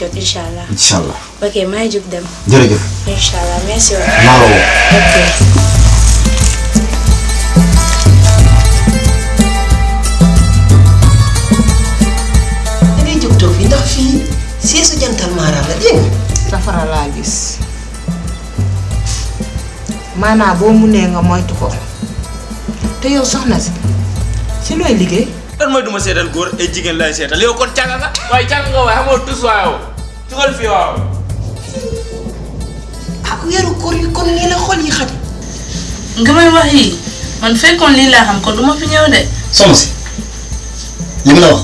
jot incha allah. incha allah ok maa ngi jug dem. jërëjëf incha allah merci maa la woo ok. seesu jantal maaraam la dégg safara laa gis maanaa boo munee nga moytu ko te yow soxna si si looy liggéey lan mooy duma seetal góor ay jigéen lay seetal yow kon càgga nga? Waaye càgga nga waaye xamoo tus waaw. Jugal fii waaw. Ah weeru koor yi kon nii la xol yi xat. nga may wax yi man fekkoon lii laa xam kon du ma fi ñëw de. soxna si li ma la wax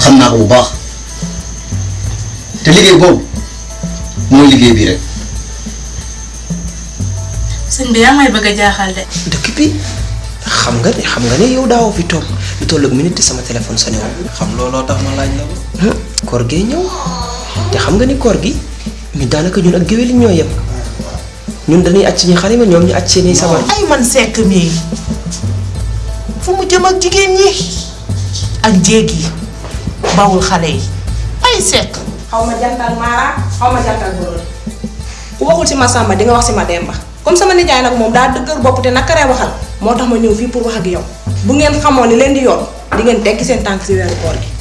xam naa ko bu baax. Te liggéey boobu mooy liggéey bii rek. Sëñ bi yaa may bëgg a jaaxal de. dëkk bi xam nga ne xam nga ne yow daawoo fi toog lu toll ak minute sama téléphone sonné woon. xam looloo tax ma laaj la ko koor gee ñëw te xam nga ni koor gi ñu daanaka ñun ak géwél ñoo yem ñun dañuy aj suñu xarima ñoom ñu aj seeni sabar. ay man sekk mii fu mu jëm ak jigéen ñi ak jéeg yi bawul xale yi ay sekk xaw ma jantal maara xaw ma jantal borom ku waxul si ma sàmba di nga wax si ma demba. Comme sama nijaay nag moom daa dëgër bopp te nakaree waxal moo tax ma ñëw fii pour wax ak yow. Bu ngeen xamoon li leen di yoon di ngeen tekki seen tànk si weeru koor gi